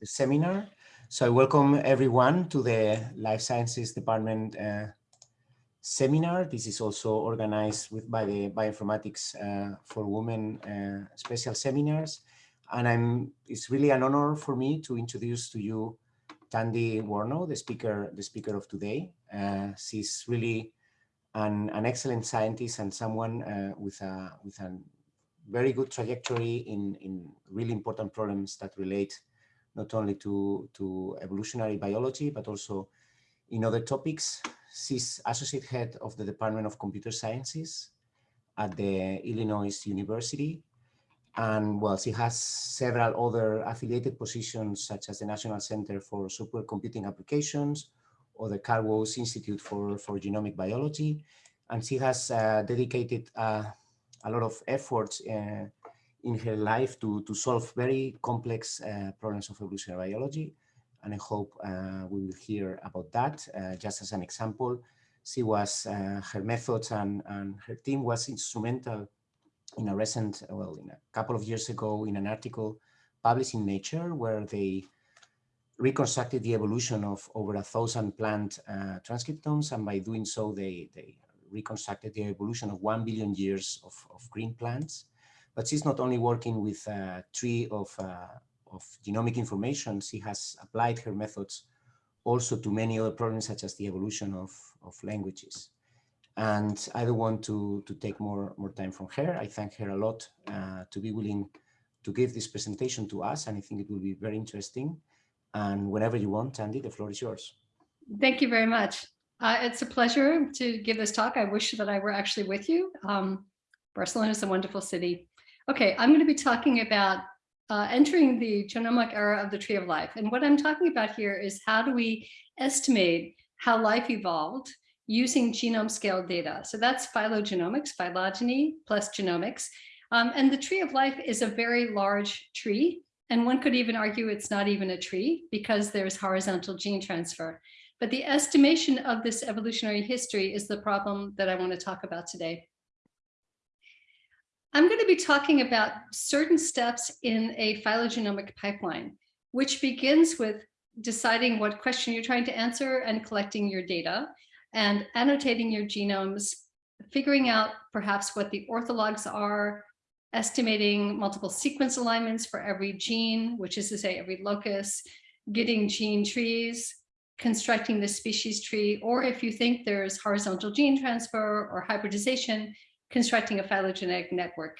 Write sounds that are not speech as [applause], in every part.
the seminar. So I welcome everyone to the Life Sciences Department uh, seminar. This is also organized with by the Bioinformatics uh, for Women uh, special seminars. And I'm, it's really an honor for me to introduce to you Tandy Warnow, the speaker, the speaker of today. Uh, she's really an, an excellent scientist and someone uh, with a with a very good trajectory in in really important problems that relate not only to to evolutionary biology but also in other topics. She's associate head of the Department of Computer Sciences at the Illinois University. And well, she has several other affiliated positions such as the National Center for Supercomputing Applications, or the Carl Woese Institute for, for Genomic Biology. And she has uh, dedicated uh, a lot of efforts uh, in her life to, to solve very complex uh, problems of evolutionary biology. And I hope uh, we will hear about that. Just as an example, she was, her methods and, and her team was instrumental in a recent, well, in a couple of years ago in an article published in Nature where they reconstructed the evolution of over a thousand plant uh, transcriptomes, and by doing so, they, they reconstructed the evolution of one billion years of, of green plants. But she's not only working with a tree of, uh, of genomic information, she has applied her methods also to many other problems, such as the evolution of, of languages. And I don't want to, to take more, more time from her. I thank her a lot uh, to be willing to give this presentation to us, and I think it will be very interesting. And whenever you want, Andy, the floor is yours. Thank you very much. Uh, it's a pleasure to give this talk. I wish that I were actually with you. Um, Barcelona is a wonderful city. Okay, I'm going to be talking about uh, entering the genomic era of the tree of life. And what I'm talking about here is how do we estimate how life evolved using genome scale data. So that's phylogenomics, phylogeny plus genomics. Um, and the tree of life is a very large tree. And one could even argue it's not even a tree because there's horizontal gene transfer. But the estimation of this evolutionary history is the problem that I want to talk about today. I'm going to be talking about certain steps in a phylogenomic pipeline, which begins with deciding what question you're trying to answer and collecting your data and annotating your genomes, figuring out perhaps what the orthologs are, estimating multiple sequence alignments for every gene, which is to say every locus, getting gene trees, constructing the species tree, or if you think there's horizontal gene transfer or hybridization, constructing a phylogenetic network.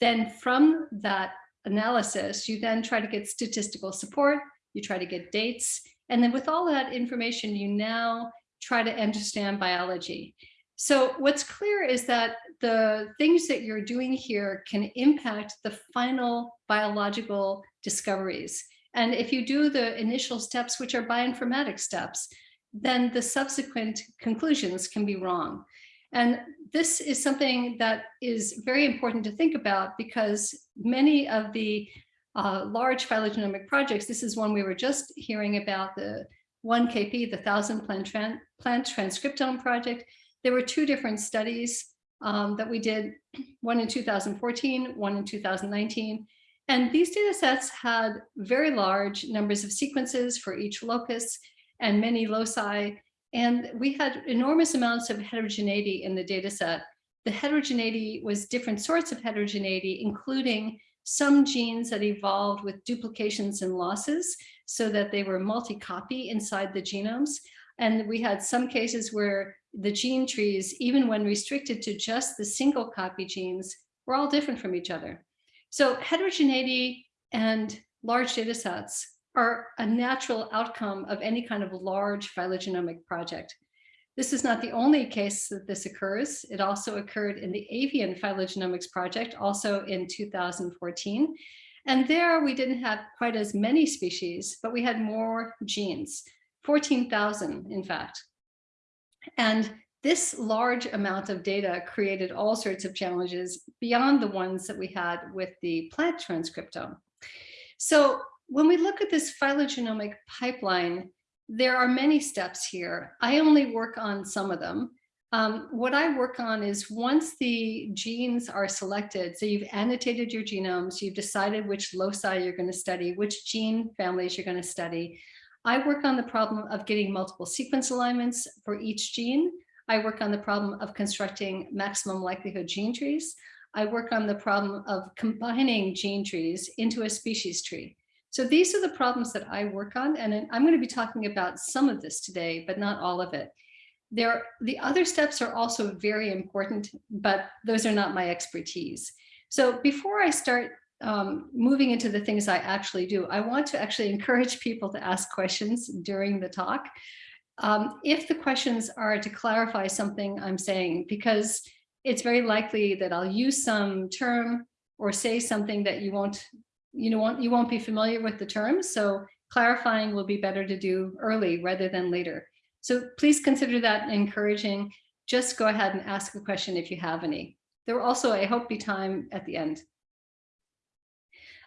Then from that analysis, you then try to get statistical support, you try to get dates, and then with all that information, you now try to understand biology. So what's clear is that the things that you're doing here can impact the final biological discoveries. And if you do the initial steps, which are bioinformatic steps, then the subsequent conclusions can be wrong. And this is something that is very important to think about because many of the uh, large phylogenomic projects, this is one we were just hearing about, the 1KP, the Thousand Plant, Tran Plant Transcriptome Project. There were two different studies um, that we did, one in 2014, one in 2019. And these data sets had very large numbers of sequences for each locus and many loci. And we had enormous amounts of heterogeneity in the data set. The heterogeneity was different sorts of heterogeneity, including some genes that evolved with duplications and losses so that they were multi-copy inside the genomes. And we had some cases where the gene trees, even when restricted to just the single copy genes, were all different from each other. So heterogeneity and large data sets are a natural outcome of any kind of large phylogenomic project. This is not the only case that this occurs. It also occurred in the avian phylogenomics project, also in 2014. And there we didn't have quite as many species, but we had more genes, 14,000 in fact. And this large amount of data created all sorts of challenges beyond the ones that we had with the plant transcriptome. So when we look at this phylogenomic pipeline, there are many steps here. I only work on some of them. Um, what I work on is once the genes are selected, so you've annotated your genomes, you've decided which loci you're going to study, which gene families you're going to study. I work on the problem of getting multiple sequence alignments for each gene. I work on the problem of constructing maximum likelihood gene trees. I work on the problem of combining gene trees into a species tree. So these are the problems that I work on, and I'm going to be talking about some of this today, but not all of it. There, the other steps are also very important, but those are not my expertise. So before I start um, moving into the things I actually do, I want to actually [laughs] encourage people to ask questions during the talk. Um, if the questions are to clarify something I'm saying, because it's very likely that I'll use some term or say something that you won't you know, won't, you won't be familiar with the term. So clarifying will be better to do early rather than later. So please consider that encouraging. Just go ahead and ask a question if you have any. There will also, I hope, be time at the end.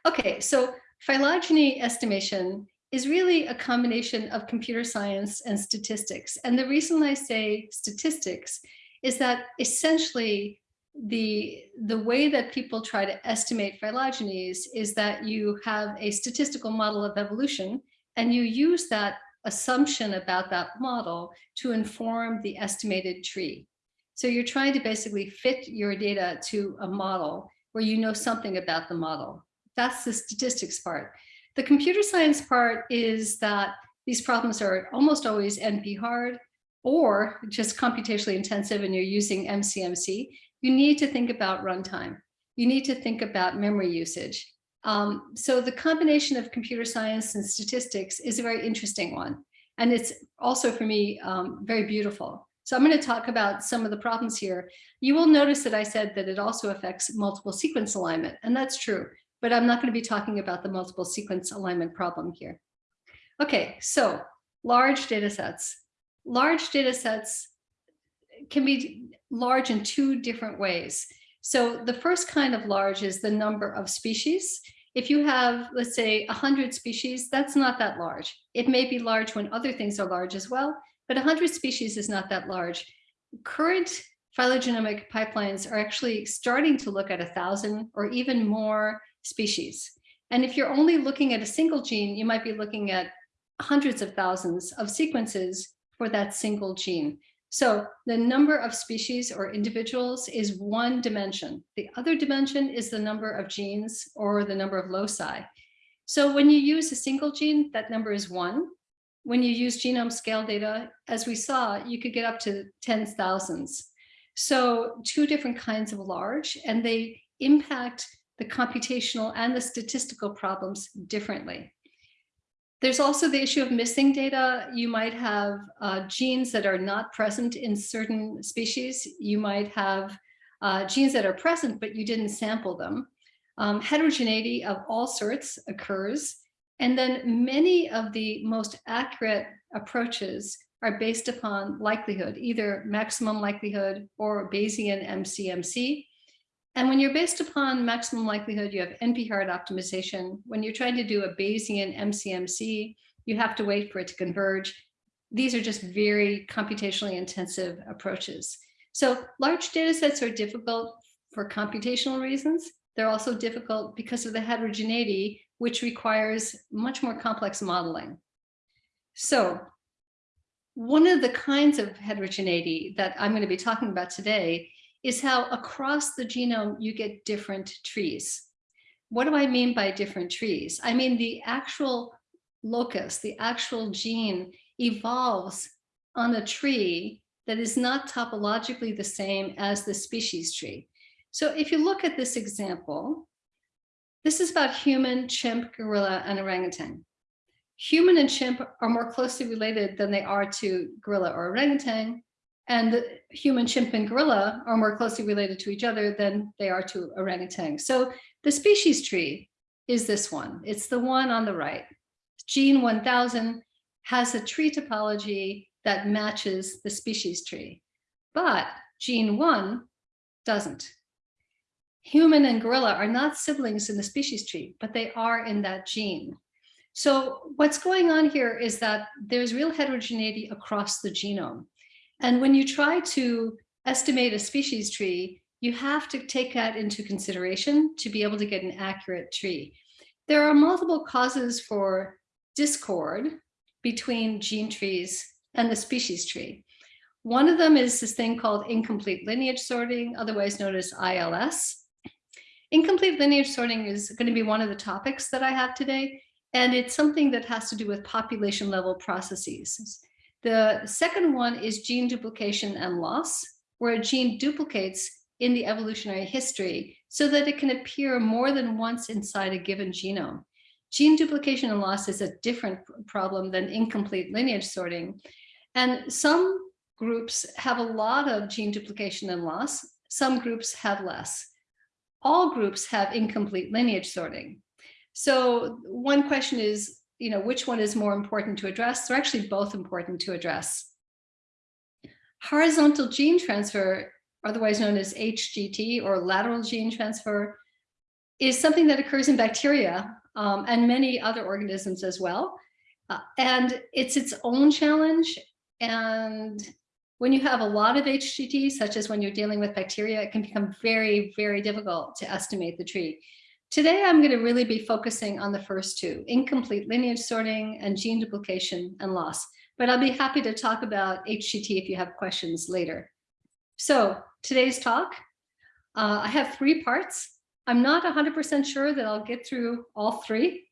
Okay, so phylogeny estimation is really a combination of computer science and statistics. And the reason I say statistics is that essentially the the way that people try to estimate phylogenies is that you have a statistical model of evolution and you use that assumption about that model to inform the estimated tree. So you're trying to basically fit your data to a model where you know something about the model. That's the statistics part. The computer science part is that these problems are almost always NP hard or just computationally intensive and you're using MCMC you need to think about runtime. You need to think about memory usage. Um, so the combination of computer science and statistics is a very interesting one. And it's also for me um, very beautiful. So I'm going to talk about some of the problems here. You will notice that I said that it also affects multiple sequence alignment, and that's true, but I'm not going to be talking about the multiple sequence alignment problem here. Okay, so large data sets. Large data sets can be large in two different ways. So the first kind of large is the number of species. If you have, let's say, 100 species, that's not that large. It may be large when other things are large as well, but 100 species is not that large. Current phylogenomic pipelines are actually starting to look at a thousand or even more species. And if you're only looking at a single gene, you might be looking at hundreds of thousands of sequences for that single gene. So the number of species or individuals is one dimension. The other dimension is the number of genes or the number of loci. So when you use a single gene, that number is one. When you use genome scale data, as we saw, you could get up to tens thousands. So two different kinds of large, and they impact the computational and the statistical problems differently. There's also the issue of missing data. You might have uh, genes that are not present in certain species. You might have uh, genes that are present, but you didn't sample them. Um, heterogeneity of all sorts occurs. And then many of the most accurate approaches are based upon likelihood, either maximum likelihood or Bayesian MCMC. And when you're based upon maximum likelihood, you have NP-hard optimization. When you're trying to do a Bayesian MCMC, you have to wait for it to converge. These are just very computationally intensive approaches. So large data sets are difficult for computational reasons. They're also difficult because of the heterogeneity, which requires much more complex modeling. So one of the kinds of heterogeneity that I'm going to be talking about today is how across the genome you get different trees. What do I mean by different trees? I mean the actual locus, the actual gene evolves on a tree that is not topologically the same as the species tree. So if you look at this example, this is about human, chimp, gorilla, and orangutan. Human and chimp are more closely related than they are to gorilla or orangutan, and human chimp and gorilla are more closely related to each other than they are to orangutan. So the species tree is this one. It's the one on the right. Gene 1000 has a tree topology that matches the species tree, but gene one doesn't. Human and gorilla are not siblings in the species tree, but they are in that gene. So what's going on here is that there's real heterogeneity across the genome. And when you try to estimate a species tree, you have to take that into consideration to be able to get an accurate tree. There are multiple causes for discord between gene trees and the species tree. One of them is this thing called incomplete lineage sorting, otherwise known as ILS. Incomplete lineage sorting is going to be one of the topics that I have today, and it's something that has to do with population level processes. The second one is gene duplication and loss, where a gene duplicates in the evolutionary history so that it can appear more than once inside a given genome. Gene duplication and loss is a different problem than incomplete lineage sorting. And some groups have a lot of gene duplication and loss. Some groups have less. All groups have incomplete lineage sorting. So one question is, you know, which one is more important to address? They're actually both important to address. Horizontal gene transfer, otherwise known as HGT or lateral gene transfer, is something that occurs in bacteria um, and many other organisms as well. Uh, and it's its own challenge. And when you have a lot of HGT, such as when you're dealing with bacteria, it can become very, very difficult to estimate the tree. Today, I'm going to really be focusing on the first two, incomplete lineage sorting and gene duplication and loss. But I'll be happy to talk about HGT if you have questions later. So today's talk, uh, I have three parts. I'm not 100% sure that I'll get through all three,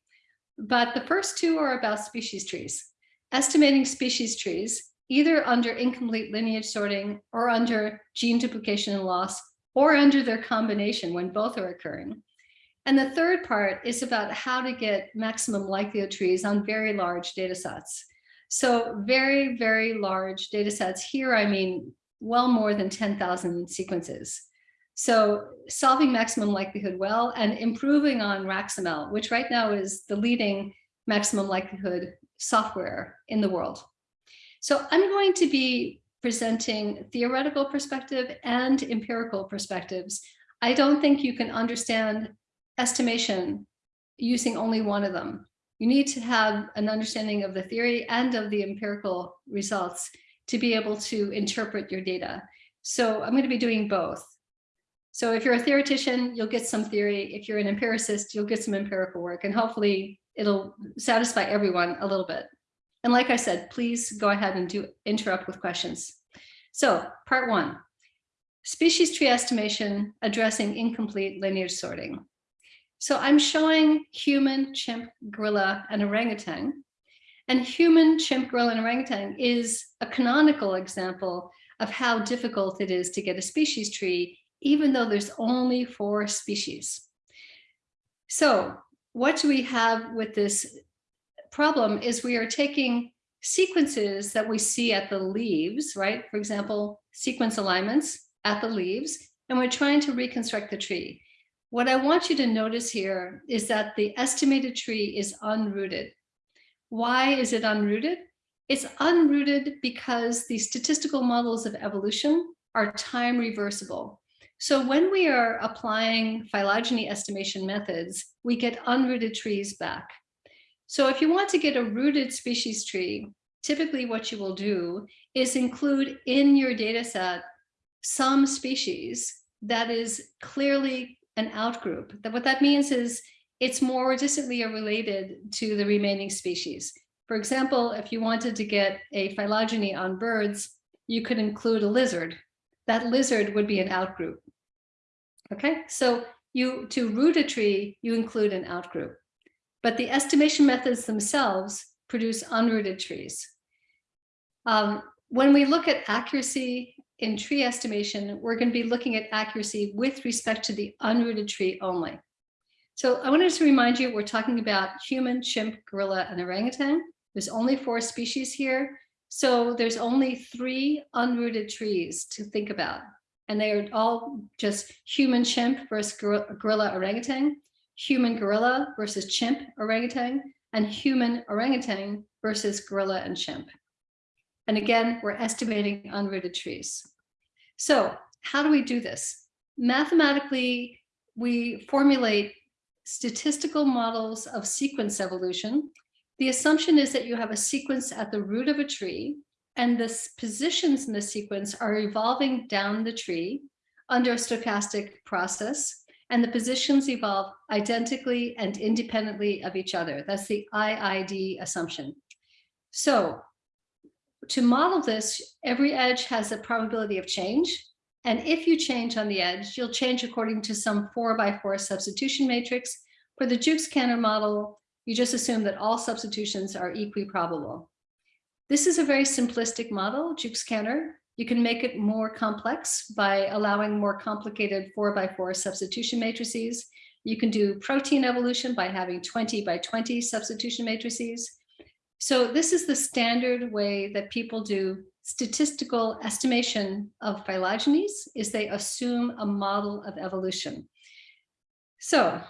but the first two are about species trees. Estimating species trees, either under incomplete lineage sorting or under gene duplication and loss, or under their combination when both are occurring. And the third part is about how to get maximum likelihood trees on very large data sets. So very, very large data sets here, I mean, well more than 10,000 sequences. So solving maximum likelihood well and improving on RAxML, which right now is the leading maximum likelihood software in the world. So I'm going to be presenting theoretical perspective and empirical perspectives. I don't think you can understand estimation using only one of them. You need to have an understanding of the theory and of the empirical results to be able to interpret your data. So I'm going to be doing both. So if you're a theoretician, you'll get some theory. If you're an empiricist, you'll get some empirical work and hopefully it'll satisfy everyone a little bit. And like I said, please go ahead and do interrupt with questions. So part one, species tree estimation addressing incomplete lineage sorting. So I'm showing human, chimp, gorilla, and orangutan. And human, chimp, gorilla, and orangutan is a canonical example of how difficult it is to get a species tree, even though there's only four species. So what do we have with this problem is we are taking sequences that we see at the leaves, right? For example, sequence alignments at the leaves, and we're trying to reconstruct the tree. What I want you to notice here is that the estimated tree is unrooted. Why is it unrooted? It's unrooted because the statistical models of evolution are time reversible. So when we are applying phylogeny estimation methods, we get unrooted trees back. So if you want to get a rooted species tree, typically what you will do is include in your data set some species that is clearly an outgroup. That what that means is it's more distantly related to the remaining species. For example, if you wanted to get a phylogeny on birds, you could include a lizard. That lizard would be an outgroup. Okay, so you to root a tree, you include an outgroup. But the estimation methods themselves produce unrooted trees. Um, when we look at accuracy in tree estimation, we're going to be looking at accuracy with respect to the unrooted tree only. So I wanted to remind you, we're talking about human, chimp, gorilla, and orangutan. There's only four species here. So there's only three unrooted trees to think about. And they are all just human chimp versus gorilla orangutan, human gorilla versus chimp orangutan, and human orangutan versus gorilla and chimp. And again, we're estimating unrooted trees. So how do we do this? Mathematically, we formulate statistical models of sequence evolution. The assumption is that you have a sequence at the root of a tree and the positions in the sequence are evolving down the tree under a stochastic process, and the positions evolve identically and independently of each other. That's the IID assumption. So to model this, every edge has a probability of change. And if you change on the edge, you'll change according to some four by four substitution matrix. For the Jukes-Cantor model, you just assume that all substitutions are equiprobable. This is a very simplistic model, Jukes-Cantor. You can make it more complex by allowing more complicated four by four substitution matrices. You can do protein evolution by having 20 by 20 substitution matrices. So this is the standard way that people do statistical estimation of phylogenies is they assume a model of evolution. So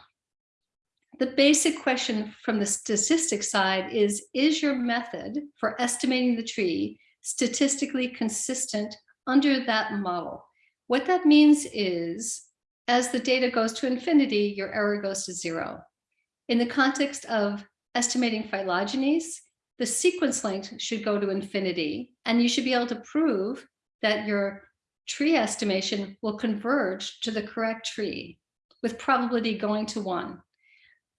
the basic question from the statistics side is, is your method for estimating the tree statistically consistent under that model? What that means is, as the data goes to infinity, your error goes to zero. In the context of estimating phylogenies, the sequence length should go to infinity, and you should be able to prove that your tree estimation will converge to the correct tree with probability going to one.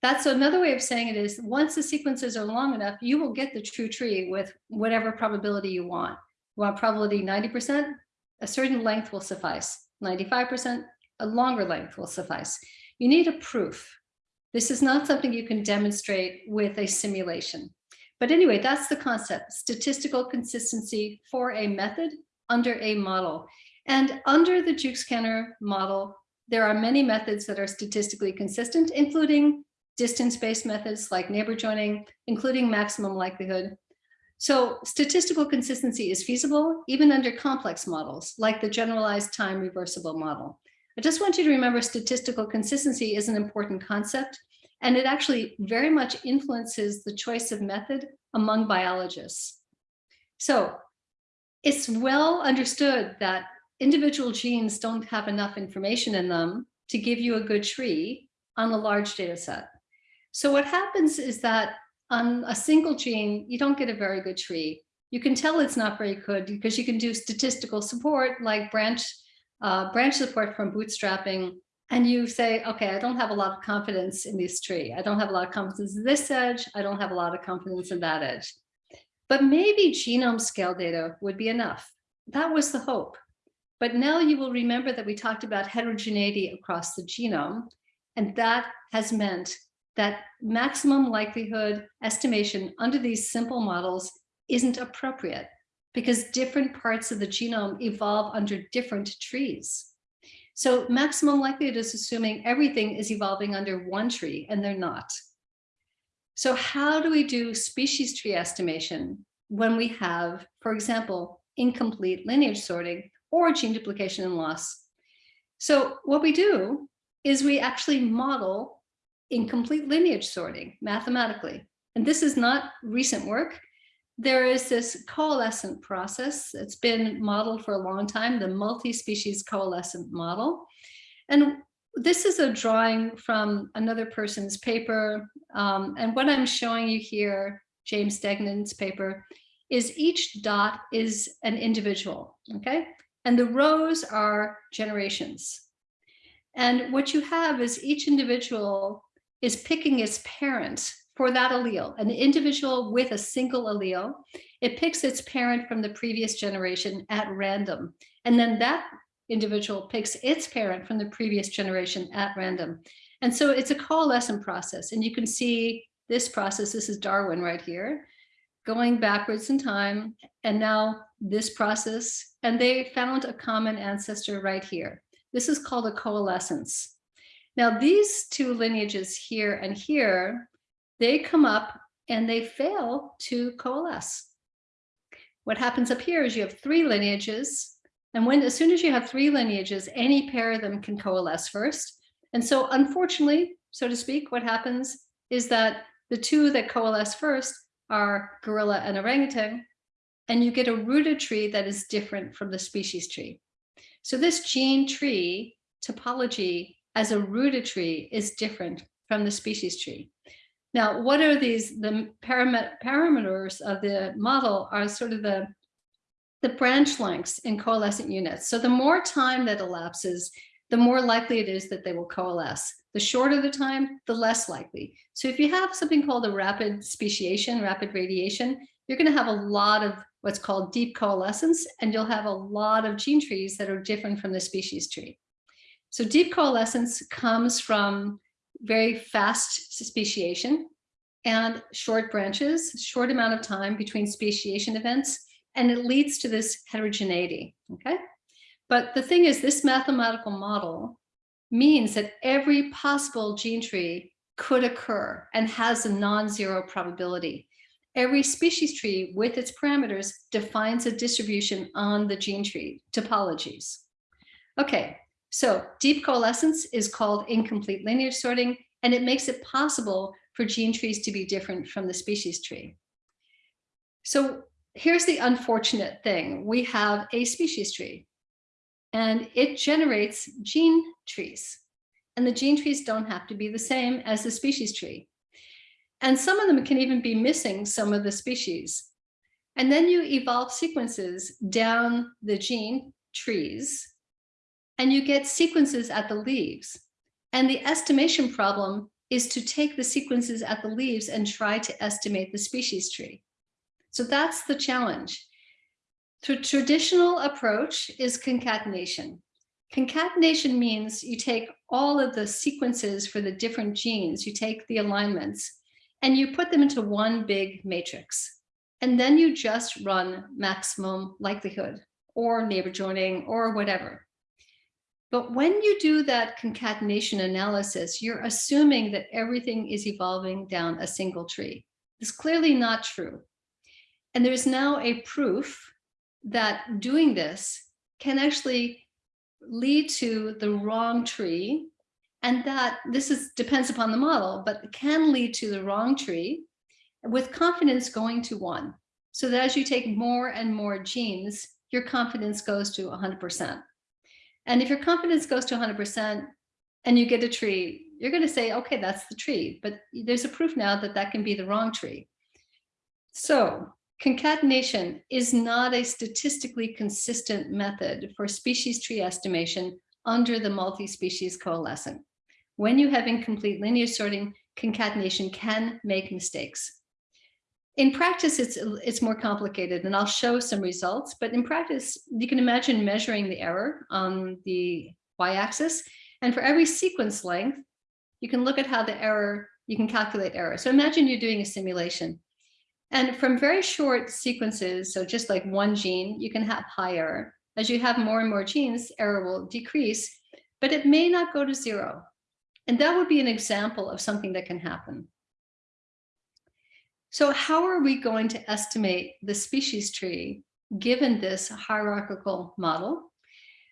That's another way of saying it is once the sequences are long enough, you will get the true tree with whatever probability you want. You want probability 90%, a certain length will suffice. 95%, a longer length will suffice. You need a proof. This is not something you can demonstrate with a simulation. But anyway, that's the concept, statistical consistency for a method under a model. And under the Jukes-Cantor model, there are many methods that are statistically consistent, including distance-based methods like neighbor joining, including maximum likelihood. So statistical consistency is feasible even under complex models like the generalized time reversible model. I just want you to remember statistical consistency is an important concept and it actually very much influences the choice of method among biologists. So it's well understood that individual genes don't have enough information in them to give you a good tree on a large data set. So what happens is that on a single gene, you don't get a very good tree. You can tell it's not very good because you can do statistical support like branch, uh, branch support from bootstrapping. And you say, okay, I don't have a lot of confidence in this tree. I don't have a lot of confidence in this edge. I don't have a lot of confidence in that edge. But maybe genome scale data would be enough. That was the hope. But now you will remember that we talked about heterogeneity across the genome, and that has meant that maximum likelihood estimation under these simple models isn't appropriate because different parts of the genome evolve under different trees. So maximum likelihood is assuming everything is evolving under one tree and they're not. So how do we do species tree estimation when we have, for example, incomplete lineage sorting or gene duplication and loss? So what we do is we actually model incomplete lineage sorting mathematically. And this is not recent work. There is this coalescent process. It's been modeled for a long time, the multi-species coalescent model. And this is a drawing from another person's paper. Um, and what I'm showing you here, James Degnan's paper, is each dot is an individual, okay? And the rows are generations. And what you have is each individual is picking its parent for that allele, an individual with a single allele. It picks its parent from the previous generation at random. And then that individual picks its parent from the previous generation at random. And so it's a coalescent process. And you can see this process, this is Darwin right here, going backwards in time. And now this process, and they found a common ancestor right here. This is called a coalescence. Now these two lineages here and here, they come up and they fail to coalesce. What happens up here is you have three lineages. And when as soon as you have three lineages, any pair of them can coalesce first. And so unfortunately, so to speak, what happens is that the two that coalesce first are gorilla and orangutan, and you get a rooted tree that is different from the species tree. So this gene tree topology as a rooted tree is different from the species tree. Now, what are these, the parameters of the model are sort of the the branch lengths in coalescent units. So the more time that elapses, the more likely it is that they will coalesce. The shorter the time, the less likely. So if you have something called a rapid speciation, rapid radiation, you're going to have a lot of what's called deep coalescence, and you'll have a lot of gene trees that are different from the species tree. So deep coalescence comes from very fast speciation and short branches, short amount of time between speciation events, and it leads to this heterogeneity, okay? But the thing is, this mathematical model means that every possible gene tree could occur and has a non-zero probability. Every species tree with its parameters defines a distribution on the gene tree topologies. Okay, so deep coalescence is called incomplete lineage sorting, and it makes it possible for gene trees to be different from the species tree. So here's the unfortunate thing. We have a species tree and it generates gene trees. And the gene trees don't have to be the same as the species tree. And some of them can even be missing some of the species. And then you evolve sequences down the gene trees and you get sequences at the leaves. And the estimation problem is to take the sequences at the leaves and try to estimate the species tree. So that's the challenge. The traditional approach is concatenation. Concatenation means you take all of the sequences for the different genes, you take the alignments, and you put them into one big matrix. And then you just run maximum likelihood or neighbor joining or whatever. But when you do that concatenation analysis, you're assuming that everything is evolving down a single tree. It's clearly not true. And there's now a proof that doing this can actually lead to the wrong tree and that this is depends upon the model, but can lead to the wrong tree with confidence going to one. So that as you take more and more genes, your confidence goes to 100%. And if your confidence goes to 100% and you get a tree, you're going to say, okay, that's the tree. But there's a proof now that that can be the wrong tree. So Concatenation is not a statistically consistent method for species tree estimation under the multi-species coalescent. When you have incomplete lineage sorting, concatenation can make mistakes. In practice, it's, it's more complicated and I'll show some results, but in practice, you can imagine measuring the error on the y-axis. And for every sequence length, you can look at how the error, you can calculate error. So imagine you're doing a simulation and from very short sequences, so just like one gene, you can have high error. As you have more and more genes, error will decrease, but it may not go to zero. And that would be an example of something that can happen. So how are we going to estimate the species tree given this hierarchical model?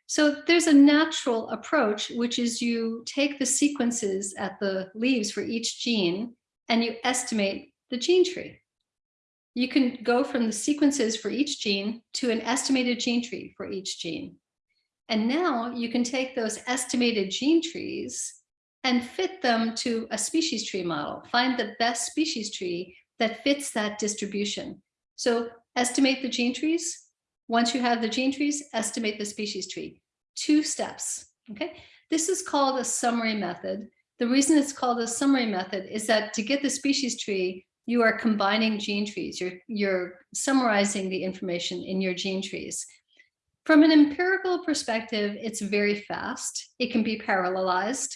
So there's a natural approach, which is you take the sequences at the leaves for each gene and you estimate the gene tree you can go from the sequences for each gene to an estimated gene tree for each gene. And now you can take those estimated gene trees and fit them to a species tree model, find the best species tree that fits that distribution. So estimate the gene trees. Once you have the gene trees, estimate the species tree. Two steps, okay? This is called a summary method. The reason it's called a summary method is that to get the species tree, you are combining gene trees. You're, you're summarizing the information in your gene trees. From an empirical perspective, it's very fast. It can be parallelized.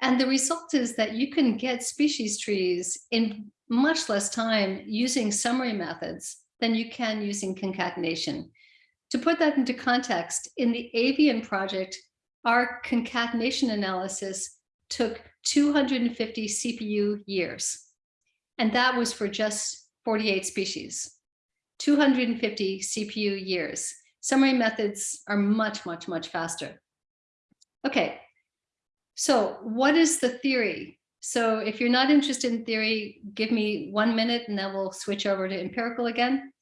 And the result is that you can get species trees in much less time using summary methods than you can using concatenation. To put that into context, in the avian project, our concatenation analysis took 250 CPU years. And that was for just 48 species, 250 CPU years. Summary methods are much, much, much faster. Okay, so what is the theory? So if you're not interested in theory, give me one minute and then we'll switch over to empirical again.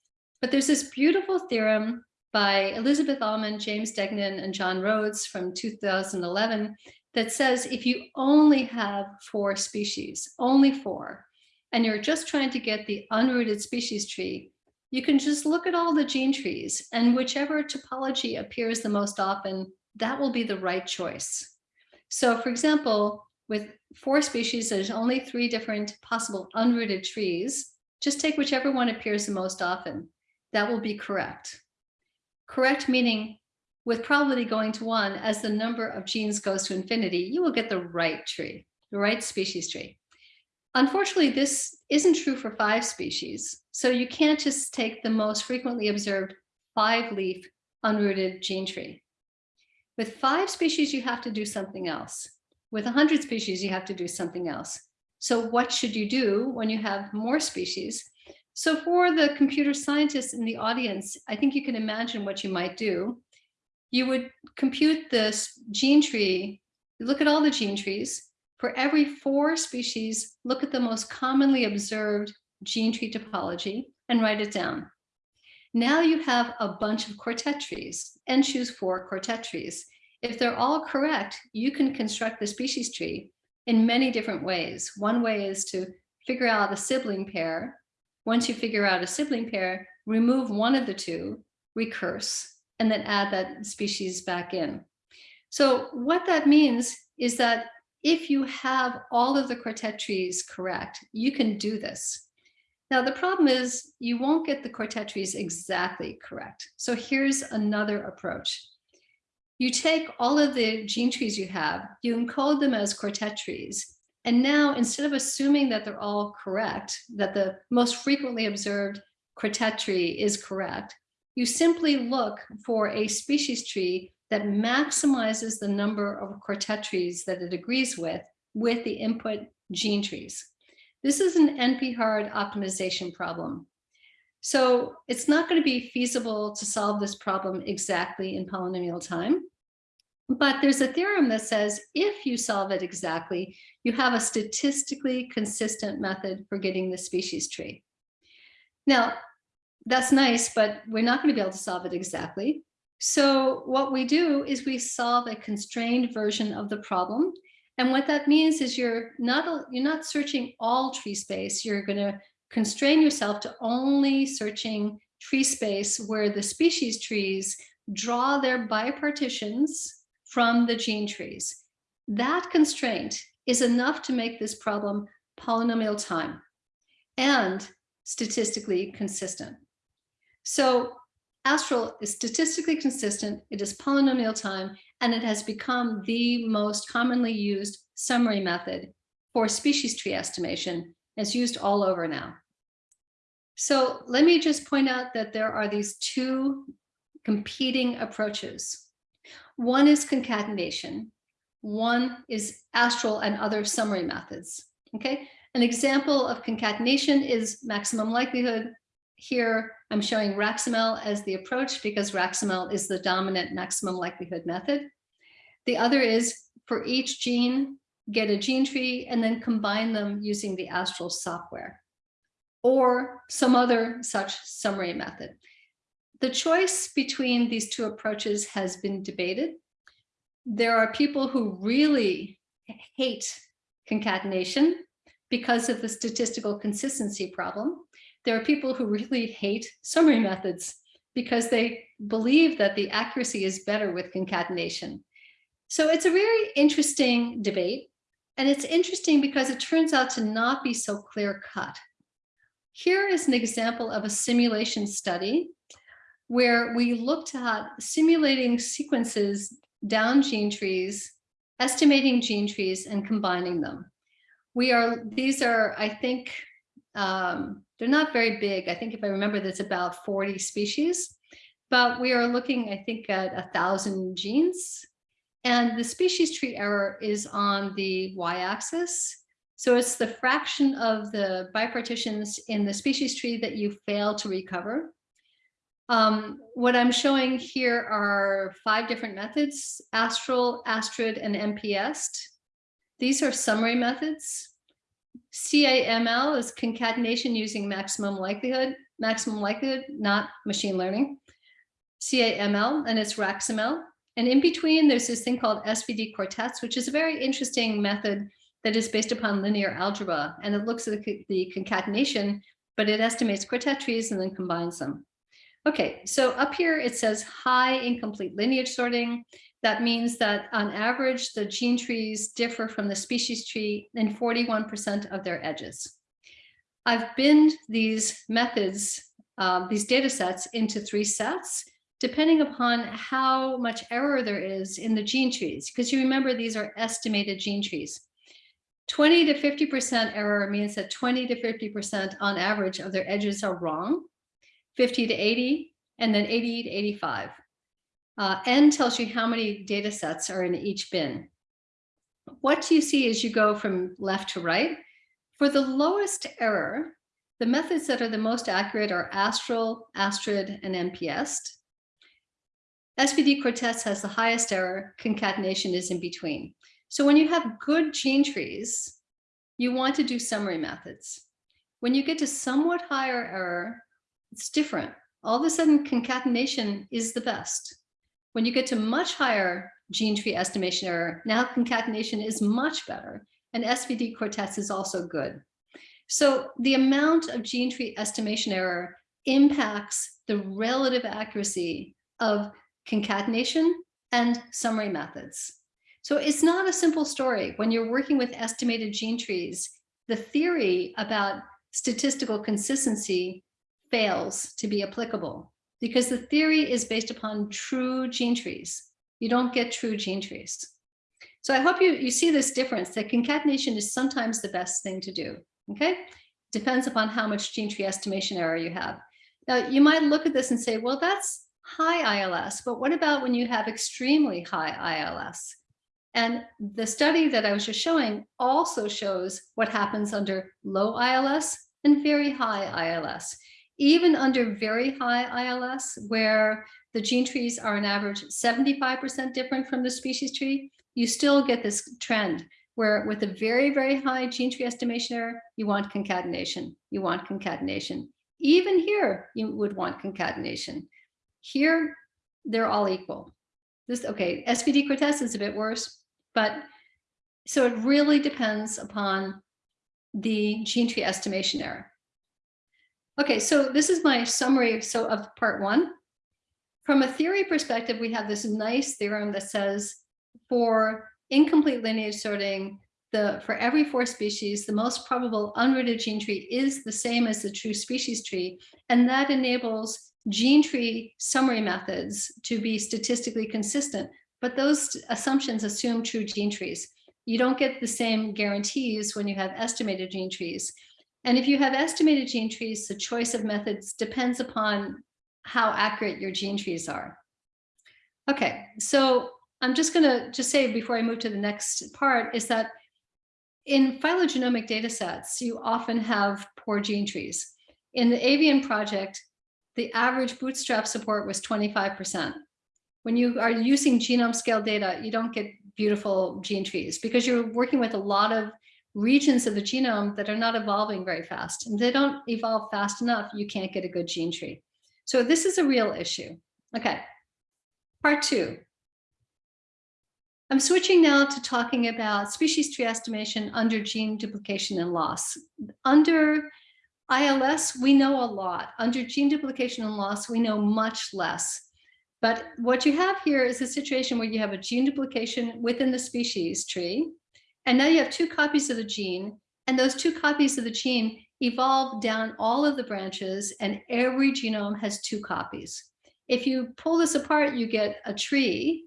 But there's this beautiful theorem by Elizabeth Allman, James Degnan, and John Rhodes from 2011 that says if you only have four species, only four, and you're just trying to get the unrooted species tree, you can just look at all the gene trees and whichever topology appears the most often, that will be the right choice. So for example, with four species, there's only three different possible unrooted trees. Just take whichever one appears the most often. That will be correct. Correct meaning with probability going to one, as the number of genes goes to infinity, you will get the right tree, the right species tree. Unfortunately, this isn't true for five species. So you can't just take the most frequently observed five leaf unrooted gene tree. With five species, you have to do something else. With 100 species, you have to do something else. So what should you do when you have more species? So for the computer scientists in the audience, I think you can imagine what you might do you would compute this gene tree, look at all the gene trees. For every four species, look at the most commonly observed gene tree topology and write it down. Now you have a bunch of quartet trees and choose four quartet trees. If they're all correct, you can construct the species tree in many different ways. One way is to figure out a sibling pair. Once you figure out a sibling pair, remove one of the two, recurse, and then add that species back in. So what that means is that if you have all of the quartet trees correct, you can do this. Now, the problem is you won't get the quartet trees exactly correct. So here's another approach. You take all of the gene trees you have, you encode them as quartet trees. And now instead of assuming that they're all correct, that the most frequently observed quartet tree is correct, you simply look for a species tree that maximizes the number of quartet trees that it agrees with, with the input gene trees. This is an NP-hard optimization problem. So it's not going to be feasible to solve this problem exactly in polynomial time. But there's a theorem that says if you solve it exactly, you have a statistically consistent method for getting the species tree. Now, that's nice, but we're not going to be able to solve it exactly. So what we do is we solve a constrained version of the problem. And what that means is you're not, you're not searching all tree space. You're going to constrain yourself to only searching tree space where the species trees draw their bipartitions from the gene trees. That constraint is enough to make this problem polynomial time and statistically consistent. So Astral is statistically consistent, it is polynomial time, and it has become the most commonly used summary method for species tree estimation. It's used all over now. So let me just point out that there are these two competing approaches. One is concatenation. One is astral and other summary methods. Okay, an example of concatenation is maximum likelihood. Here, I'm showing RAxML as the approach because RAxML is the dominant maximum likelihood method. The other is for each gene, get a gene tree and then combine them using the Astral software or some other such summary method. The choice between these two approaches has been debated. There are people who really hate concatenation because of the statistical consistency problem there are people who really hate summary methods because they believe that the accuracy is better with concatenation. So it's a very interesting debate. And it's interesting because it turns out to not be so clear cut. Here is an example of a simulation study where we looked at simulating sequences down gene trees, estimating gene trees and combining them. We are, these are, I think, um, they're not very big. I think if I remember, there's about 40 species, but we are looking, I think, at a thousand genes. And the species tree error is on the y-axis. So it's the fraction of the bipartitions in the species tree that you fail to recover. Um, what I'm showing here are five different methods, Astral, Astrid, and MP-EST. These are summary methods. CAML is concatenation using maximum likelihood, maximum likelihood, not machine learning. CAML, and it's RAxML. And in between, there's this thing called SVD quartets, which is a very interesting method that is based upon linear algebra. And it looks at the, concatenation but it estimates quartet trees and then combines them. Okay, so up here it says high incomplete lineage sorting. That means that on average, the gene trees differ from the species tree in 41% of their edges. I've binned these methods, uh, these data sets into three sets, depending upon how much error there is in the gene trees, because you remember these are estimated gene trees. 20 to 50% error means that 20 to 50% on average of their edges are wrong, 50 to 80, and then 80 to 85. Uh, N tells you how many data sets are in each bin. What you see as you go from left to right, for the lowest error, the methods that are the most accurate are Astral, Astrid, and MP-EST. SVD Quartets has the highest error, concatenation is in between. So when you have good gene trees, you want to do summary methods. When you get to somewhat higher error, it's different. All of a sudden concatenation is the best. When you get to much higher gene tree estimation error, now concatenation is much better and SVD quartets is also good. So the amount of gene tree estimation error impacts the relative accuracy of concatenation and summary methods. So it's not a simple story. When you're working with estimated gene trees, the theory about statistical consistency fails to be applicable because the theory is based upon true gene trees. You don't get true gene trees. So I hope you, you see this difference that concatenation is sometimes the best thing to do. Okay, depends upon how much gene tree estimation error you have. Now you might look at this and say, well, that's high ILS, but what about when you have extremely high ILS? And the study that I was just showing also shows what happens under low ILS and very high ILS. Even under very high ILS, where the gene trees are an average 75% different from the species tree, you still get this trend where with a very, very high gene tree estimation error, you want concatenation, you want concatenation. Even here, you would want concatenation. Here, they're all equal. This, okay, SVD Quartets is a bit worse, but so it really depends upon the gene tree estimation error. Okay, so this is my summary so of part one. From a theory perspective, we have this nice theorem that says for incomplete lineage sorting, the for every four species, the most probable unrooted gene tree is the same as the true species tree, and that enables gene tree summary methods to be statistically consistent but those assumptions assume true gene trees. You don't get the same guarantees when you have estimated gene trees. And if you have estimated gene trees, the choice of methods depends upon how accurate your gene trees are. Okay, so I'm just gonna just say before I move to the next part is that in phylogenomic data sets, you often have poor gene trees. In the avian project, the average bootstrap support was 25% when you are using genome scale data, you don't get beautiful gene trees because you're working with a lot of regions of the genome that are not evolving very fast. And they don't evolve fast enough, you can't get a good gene tree. So this is a real issue. Okay, part two. I'm switching now to talking about species tree estimation under gene duplication and loss. Under ILS, we know a lot. Under gene duplication and loss, we know much less. But what you have here is a situation where you have a gene duplication within the species tree, and now you have two copies of the gene, and those two copies of the gene evolve down all of the branches, and every genome has two copies. If you pull this apart, you get a tree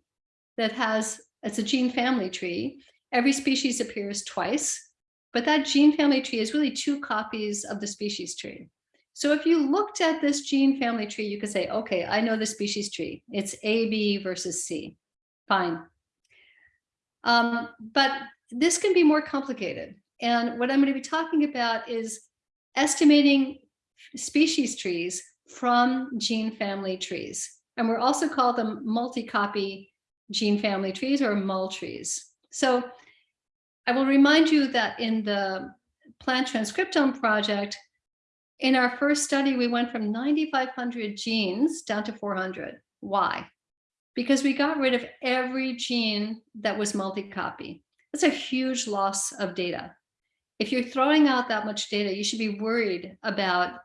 that has, it's a gene family tree. Every species appears twice, but that gene family tree is really two copies of the species tree. So if you looked at this gene family tree, you could say, okay, I know the species tree. It's A, B versus C. Fine. Um, but this can be more complicated. And what I'm going to be talking about is estimating species trees from gene family trees. And we're also called them multi-copy gene family trees or mul trees. So I will remind you that in the plant transcriptome project, in our first study, we went from 9,500 genes down to 400. Why? Because we got rid of every gene that was multi-copy. That's a huge loss of data. If you're throwing out that much data, you should be worried about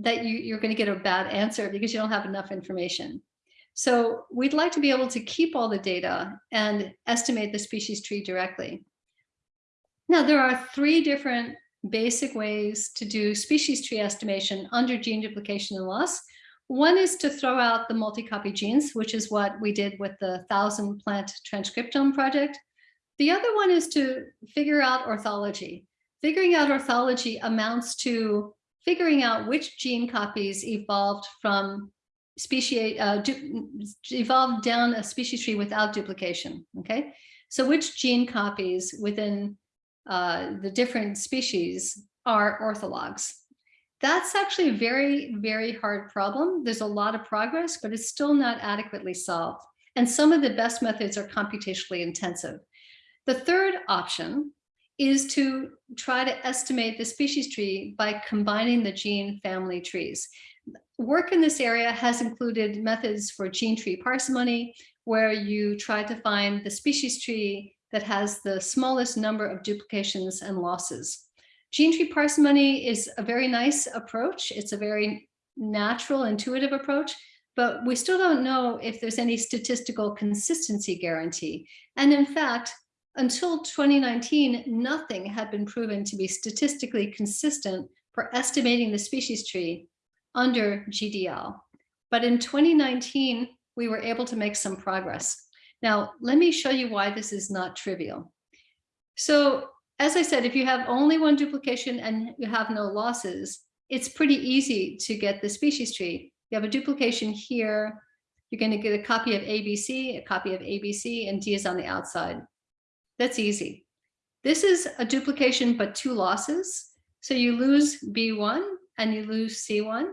that you, you're going to get a bad answer because you don't have enough information. So we'd like to be able to keep all the data and estimate the species tree directly. Now, there are three different basic ways to do species tree estimation under gene duplication and loss. One is to throw out the multi-copy genes, which is what we did with the thousand plant transcriptome project. The other one is to figure out orthology. Figuring out orthology amounts to figuring out which gene copies evolved from species, uh, evolved down a species tree without duplication, okay? So which gene copies within uh, the different species are orthologs. That's actually a very, very hard problem. There's a lot of progress, but it's still not adequately solved. And some of the best methods are computationally intensive. The third option is to try to estimate the species tree by combining the gene family trees. Work in this area has included methods for gene tree parsimony, where you try to find the species tree that has the smallest number of duplications and losses. Gene tree parsimony is a very nice approach. It's a very natural, intuitive approach, but we still don't know if there's any statistical consistency guarantee. And in fact, until 2019, nothing had been proven to be statistically consistent for estimating the species tree under GDL. But in 2019, we were able to make some progress. Now, let me show you why this is not trivial. So as I said, if you have only one duplication and you have no losses, it's pretty easy to get the species tree. You have a duplication here, you're going to get a copy of ABC, a copy of ABC, and D is on the outside. That's easy. This is a duplication, but two losses. So you lose B1 and you lose C1.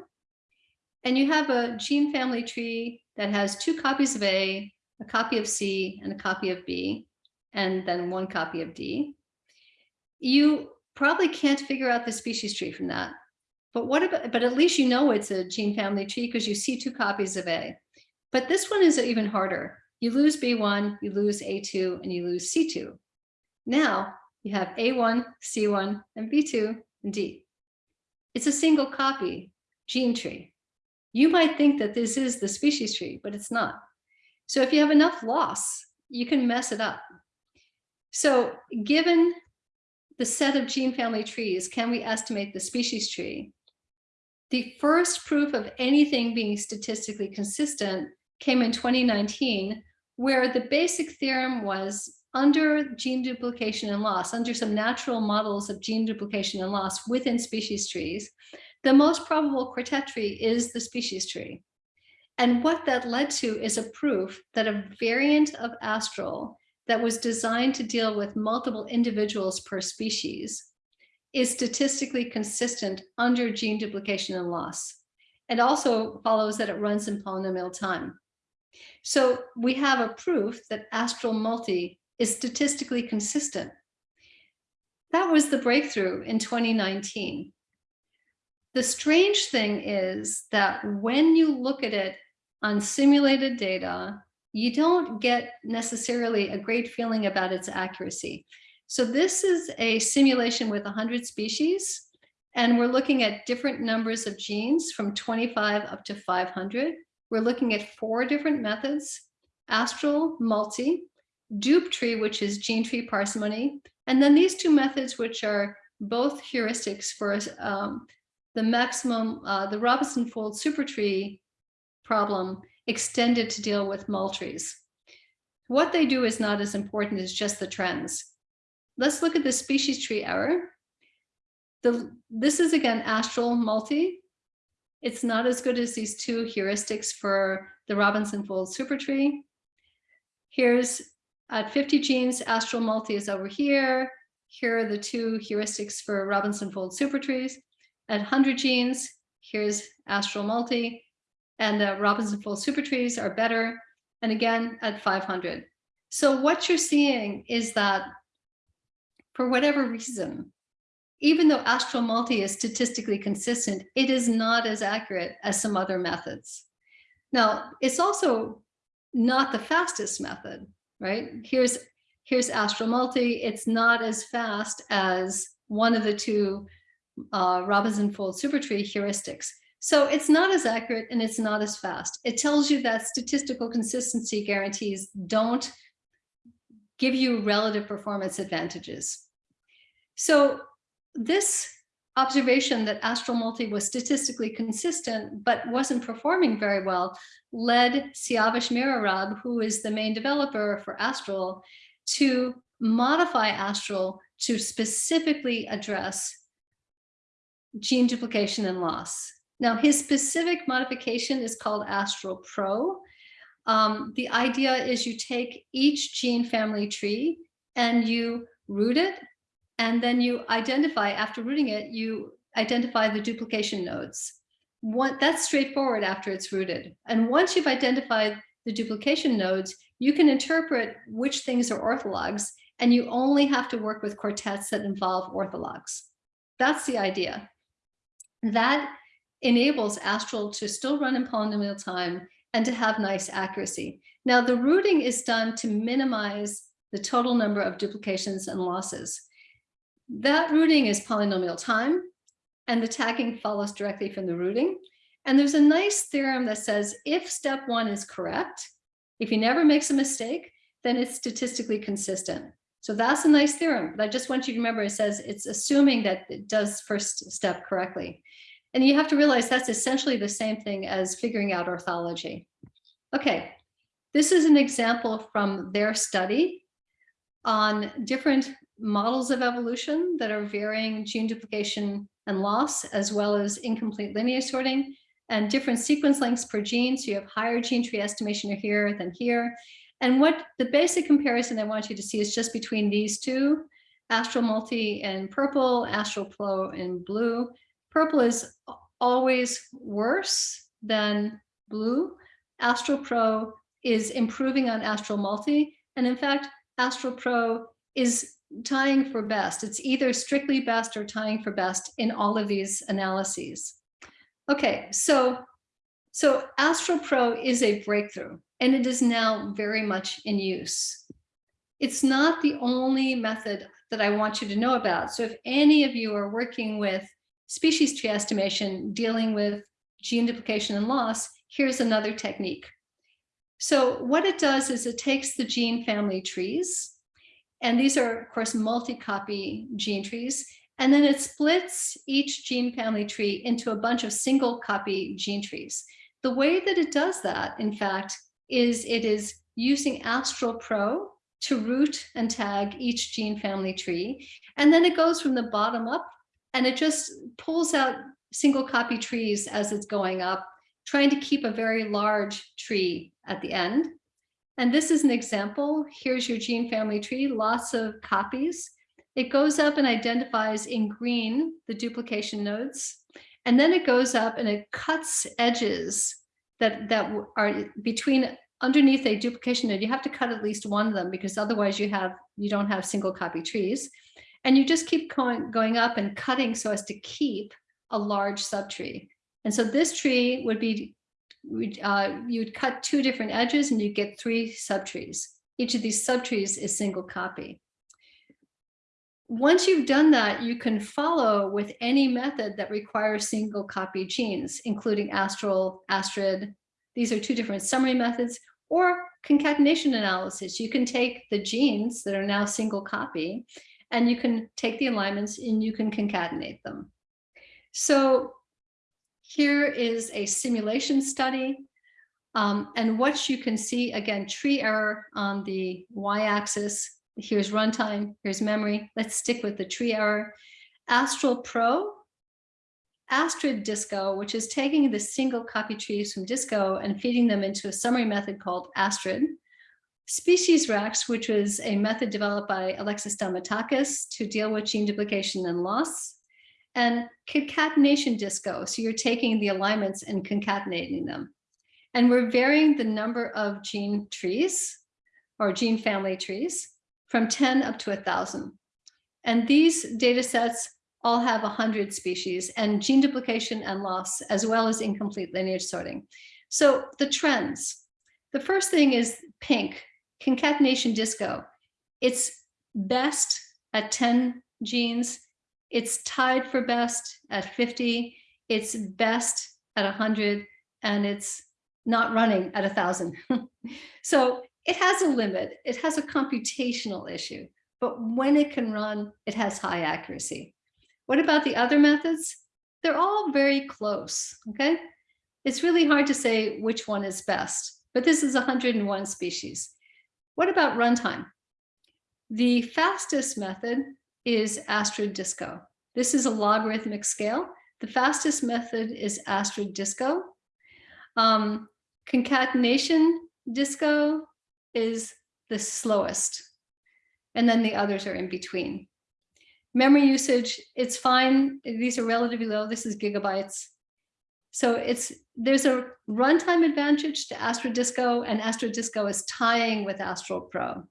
And you have a gene family tree that has two copies of A a copy of C and a copy of B, and then one copy of D. You probably can't figure out the species tree from that. But what about, but at least you know it's a gene family tree because you see two copies of A. But this one is even harder. You lose B1, you lose A2, and you lose C2. Now you have A1, C1, and B2, and D. It's a single copy gene tree. You might think that this is the species tree, but it's not. So if you have enough loss, you can mess it up. So given the set of gene family trees, can we estimate the species tree? The first proof of anything being statistically consistent came in 2019, where the basic theorem was under gene duplication and loss, under some natural models of gene duplication and loss within species trees, the most probable quartet tree is the species tree. And what that led to is a proof that a variant of Astral that was designed to deal with multiple individuals per species is statistically consistent under gene duplication and loss. It also follows that it runs in polynomial time. So we have a proof that Astral multi is statistically consistent. That was the breakthrough in 2019. The strange thing is that when you look at it on simulated data, you don't get necessarily a great feeling about its accuracy. So this is a simulation with 100 species, and we're looking at different numbers of genes from 25 up to 500. We're looking at four different methods, astral, multi, DupTree, which is gene tree parsimony, and then these two methods, which are both heuristics for um, the maximum, uh, the Robinson-Foulds supertree problem extended to deal with multrees. What they do is not as important as just the trends. Let's look at the species tree error. The, this is again astral multi. It's not as good as these two heuristics for the Robinson-Foulds supertree. Here's at 50 genes, astral multi is over here. Here are the two heuristics for Robinson-Foulds supertrees. At 100 genes, here's astral multi and the Robinson-Foulds super trees are better. And again, at 500. So what you're seeing is that for whatever reason, even though Astral Multi is statistically consistent, it is not as accurate as some other methods. Now, it's also not the fastest method, right? Here's, here's Astral Multi. It's not as fast as one of the two uh, Robinson-Foulds Supertree heuristics. So it's not as accurate and it's not as fast. It tells you that statistical consistency guarantees don't give you relative performance advantages. So this observation that Astral Multi was statistically consistent but wasn't performing very well led Siavash Mirarab, who is the main developer for Astral, to modify Astral to specifically address gene duplication and loss. Now, his specific modification is called Astral Pro. Um, the idea is you take each gene family tree and you root it, and then you identify, after rooting it, you identify the duplication nodes. That's straightforward after it's rooted. And once you've identified the duplication nodes, you can interpret which things are orthologs, and you only have to work with quartets that involve orthologs. That's the idea. That enables Astral to still run in polynomial time and to have nice accuracy. Now, the rooting is done to minimize the total number of duplications and losses. That rooting is polynomial time, and the tagging follows directly from the rooting. And there's a nice theorem that says if step one is correct, if he never makes a mistake, then it's statistically consistent. So that's a nice theorem, but I just want you to remember it says it's assuming that it does first step correctly. And you have to realize that's essentially the same thing as figuring out orthology. Okay, this is an example from their study on different models of evolution that are varying gene duplication and loss, as well as incomplete lineage sorting and different sequence lengths per gene. So you have higher gene tree estimation here than here. And what the basic comparison I want you to see is just between these two, Astral Multi and purple, Astral Pro in blue, Purple is always worse than blue. Astral Pro is improving on Astral Multi. And in fact, Astral Pro is tying for best. It's either strictly best or tying for best in all of these analyses. Okay, so, so Astral Pro is a breakthrough and it is now very much in use. It's not the only method that I want you to know about. So if any of you are working with species tree estimation dealing with gene duplication and loss, here's another technique. So what it does is it takes the gene family trees, and these are, of course, multi-copy gene trees, and then it splits each gene family tree into a bunch of single copy gene trees. The way that it does that, in fact, is it is using Astral Pro to root and tag each gene family tree. And then it goes from the bottom up and it just pulls out single copy trees as it's going up, trying to keep a very large tree at the end. And this is an example. Here's your gene family tree, lots of copies. It goes up and identifies in green the duplication nodes. And then it goes up and it cuts edges that, that are between underneath a duplication node. You have to cut at least one of them because otherwise you have you don't have single copy trees. And you just keep going, going up and cutting so as to keep a large subtree. And so this tree would be, uh, you'd cut two different edges and you get three subtrees. Each of these subtrees is single copy. Once you've done that, you can follow with any method that requires single copy genes, including Astral, Astrid. These are two different summary methods or concatenation analysis. You can take the genes that are now single copy and you can take the alignments and you can concatenate them. So here is a simulation study. Um, and what you can see, again, tree error on the y-axis. Here's runtime, here's memory. Let's stick with the tree error. Astral Pro, Astrid Disco, which is taking the single copy trees from Disco and feeding them into a summary method called Astrid. SpeciesRax, which was a method developed by Alexis Stamatakis to deal with gene duplication and loss, and concatenation disco. So you're taking the alignments and concatenating them. And we're varying the number of gene trees or gene family trees from 10 up to 1,000. And these data sets all have 100 species and gene duplication and loss, as well as incomplete lineage sorting. So the trends, the first thing is pink, concatenation disco. It's best at 10 genes. It's tied for best at 50. It's best at 100 and it's not running at a thousand. [laughs] so it has a limit. It has a computational issue, but when it can run, it has high accuracy. What about the other methods? They're all very close, okay? It's really hard to say which one is best, but this is 101 species. What about runtime? The fastest method is Astrid Disco. This is a logarithmic scale. The fastest method is Astrid Disco. Um, concatenation disco is the slowest. And then the others are in between. Memory usage, it's fine. These are relatively low. This is gigabytes. So it's there's a runtime advantage to Astrid Disco and Astrid Disco is tying with Astral Pro.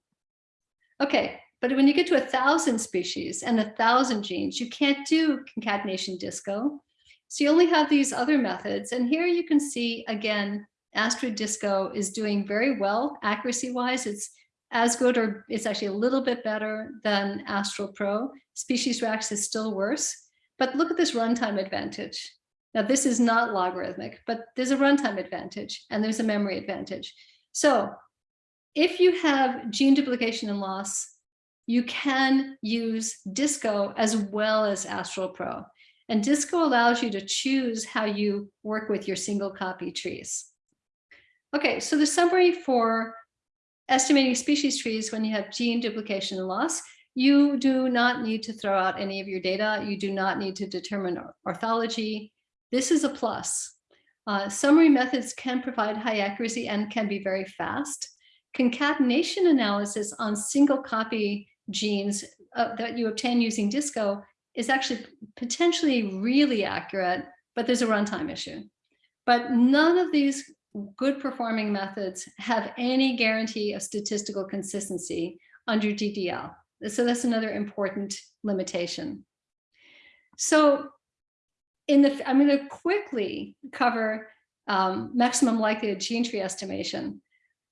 Okay, but when you get to a thousand species and a thousand genes, you can't do concatenation disco. So you only have these other methods. And here you can see, again, Astrid Disco is doing very well accuracy wise. It's as good or it's actually a little bit better than Astral Pro. Species Rax is still worse. But look at this runtime advantage. Now this is not logarithmic, but there's a runtime advantage and there's a memory advantage. So if you have gene duplication and loss, you can use Disco as well as Astral Pro. And Disco allows you to choose how you work with your single copy trees. Okay, so the summary for estimating species trees when you have gene duplication and loss, you do not need to throw out any of your data. You do not need to determine orthology. This is a plus. Uh, summary methods can provide high accuracy and can be very fast. Concatenation analysis on single copy genes uh, that you obtain using DISCO is actually potentially really accurate, but there's a runtime issue. But none of these good performing methods have any guarantee of statistical consistency under GDL. So that's another important limitation. So in the, I'm going to quickly cover um, maximum likelihood gene tree estimation.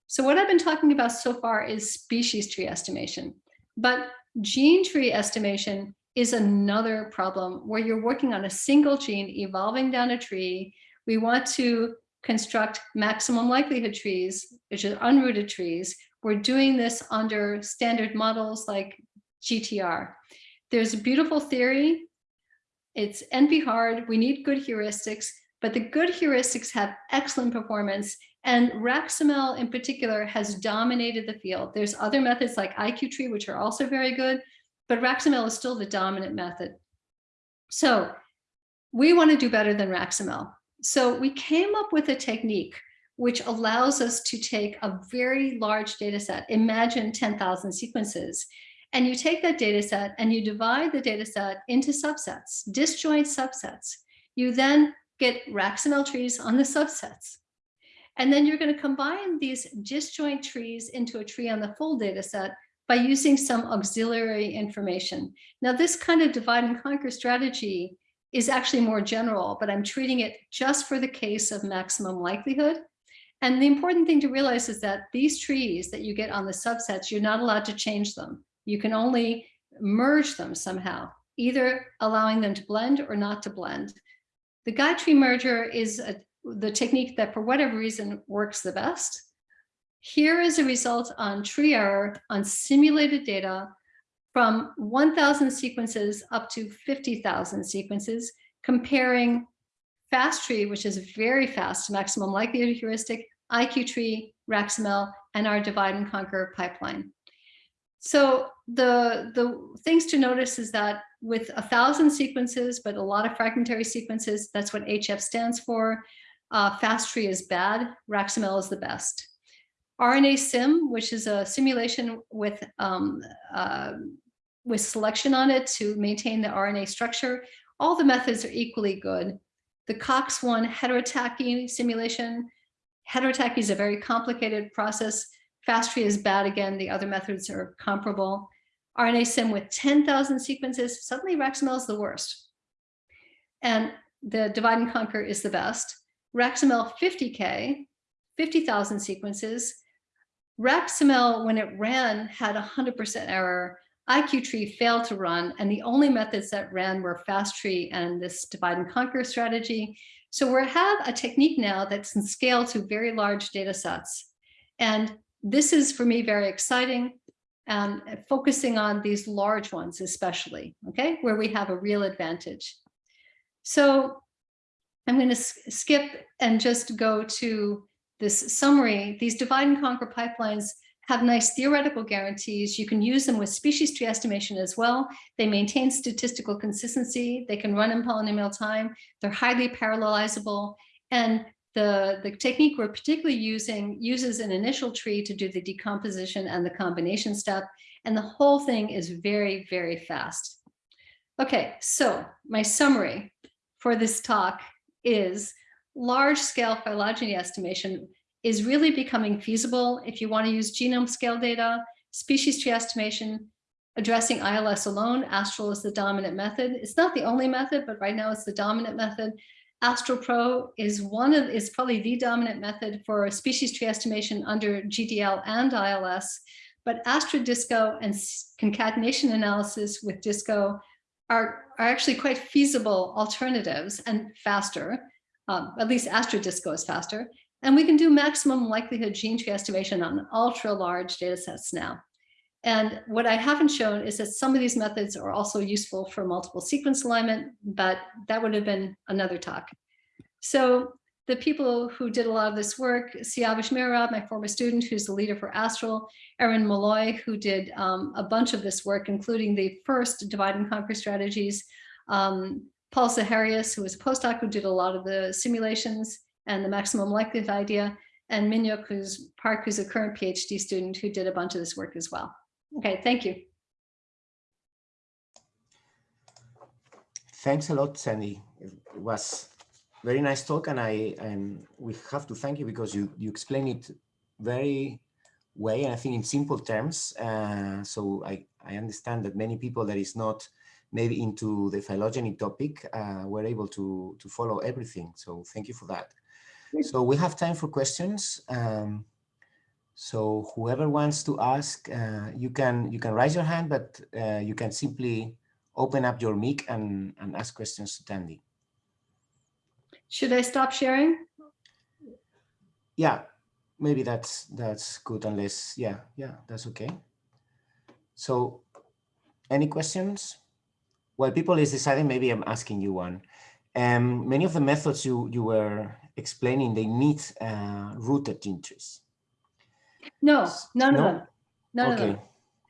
So what I've been talking about so far is species tree estimation, but gene tree estimation is another problem where you're working on a single gene evolving down a tree. We want to construct maximum likelihood trees, which are unrooted trees. We're doing this under standard models like GTR. There's a beautiful theory. It's NP hard. We need good heuristics, but the good heuristics have excellent performance. And RAxML in particular has dominated the field. There's other methods like IQ-tree, which are also very good, but RAxML is still the dominant method. So we want to do better than RAxML. So we came up with a technique which allows us to take a very large data set, imagine 10,000 sequences, and you take that data set and you divide the data set into subsets, disjoint subsets. You then get RAxML trees on the subsets. And then you're going to combine these disjoint trees into a tree on the full data set by using some auxiliary information. Now, this kind of divide and conquer strategy is actually more general, but I'm treating it just for the case of maximum likelihood. And the important thing to realize is that these trees that you get on the subsets, you're not allowed to change them. You can only merge them somehow, either allowing them to blend or not to blend. The guide tree merger is a, the technique that for whatever reason works the best. Here is a result on tree error on simulated data from 1,000 sequences up to 50,000 sequences, comparing FastTree, which is very fast, maximum likelihood heuristic, IQ-tree, RAxML, and our divide and conquer pipeline. So the, the things to notice is that with a thousand sequences, but a lot of fragmentary sequences, that's what HF stands for. Uh, FastTree is bad, RAxML is the best. RNA sim, which is a simulation with um, uh, with selection on it to maintain the RNA structure, all the methods are equally good. The COX-1 heterotachy simulation, heterotachy is a very complicated process. FastTree is bad again, the other methods are comparable. RNA sim with 10,000 sequences, suddenly RAxML is the worst. And the divide and conquer is the best. RAxML 50K, 50,000 sequences, RAxML, when it ran, had 100% error. IQTree failed to run, and the only methods that ran were FastTree and this divide and conquer strategy. So we have a technique now that can scale to very large data sets. And this is, for me, very exciting, and focusing on these large ones especially, okay, where we have a real advantage. So I'm going to skip and just go to this summary. These divide and conquer pipelines have nice theoretical guarantees. You can use them with species tree estimation as well. They maintain statistical consistency. They can run in polynomial time. They're highly parallelizable. And the, the technique we're particularly using uses an initial tree to do the decomposition and the combination step. And the whole thing is very, very fast. Okay, so my summary for this talk is large scale phylogeny estimation is really becoming feasible if you want to use genome scale data, species tree estimation, addressing ILS alone. Astral is the dominant method. It's not the only method, but right now it's the dominant method. AstralPro is one of is probably the dominant method for species tree estimation under GDL and ILS, but Astrid Disco and concatenation analysis with Disco are, are actually quite feasible alternatives and faster. Um, at least Astrid Disco is faster. And we can do maximum likelihood gene tree estimation on ultra large data sets now. And what I haven't shown is that some of these methods are also useful for multiple sequence alignment, but that would have been another talk. So the people who did a lot of this work, Siavash Mirarab, my former student, who's the leader for Astral, Erin Molloy, who did um, a bunch of this work, including the first divide and conquer strategies, um, Paul Zaharias, who was a postdoc who did a lot of the simulations and the maximum likelihood idea, and Minhyuk who's Park, who's a current PhD student who did a bunch of this work as well. Okay, thank you. Thanks a lot, Tandy. It was very nice talk, and I and we have to thank you because you you explain it very way, and I think in simple terms. Uh, so I I understand that many people that is not maybe into the phylogeny topic uh, were able to to follow everything. So thank you for that. So we have time for questions. Um, so whoever wants to ask, uh, you can you can raise your hand, but uh, you can simply open up your mic and, and ask questions to Tandy. Should I stop sharing? Yeah, maybe that's that's good unless yeah, yeah, that's okay. So any questions? While people is deciding, maybe I'm asking you one. Um, many of the methods you, you were explaining, they need uh, rooted gene trees. No, none no? of them. None okay. of them.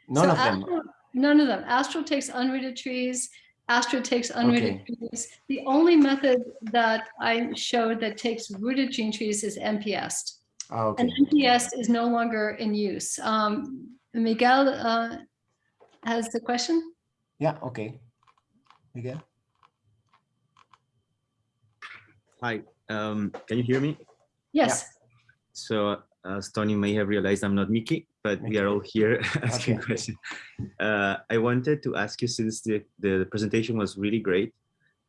None so of them. Astral, none of them. Astral takes unrooted trees. Astral takes unrooted okay. trees. The only method that I showed that takes rooted gene trees is MP-EST. Oh, okay. And MP-EST is no longer in use. Um, Miguel uh, has the question. Yeah, okay. Miguel. Hi, um, can you hear me? Yes. Yeah. So as Tandy may have realized, I'm not Mickey, but we are all here [laughs] asking okay. questions. Uh, I wanted to ask you, since the, the presentation was really great.